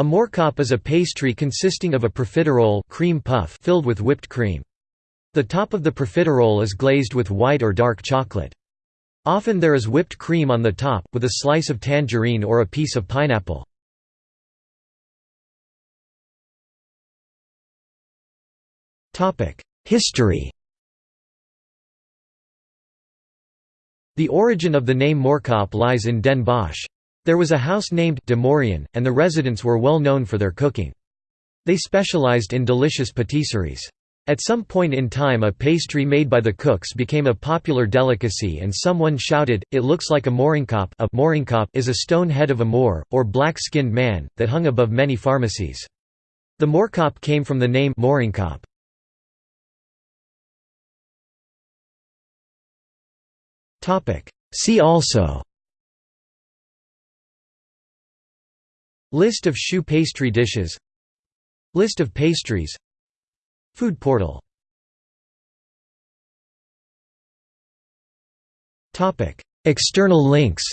A moorkop is a pastry consisting of a profiterole cream puff filled with whipped cream. The top of the profiterole is glazed with white or dark chocolate. Often there is whipped cream on the top, with a slice of tangerine or a piece of pineapple. History The origin of the name Moorkop lies in Den Bosch. There was a house named De Moriaan, and the residents were well known for their cooking. They specialized in delicious patisseries. At some point in time a pastry made by the cooks became a popular delicacy and someone shouted, it looks like a moriaanskop a moriaanskop is a stone head of a Moor, or black-skinned man, that hung above many pharmacies. The moorkop came from the name moriaanskop. See also List of choux pastry dishes. List of pastries. Food portal. External links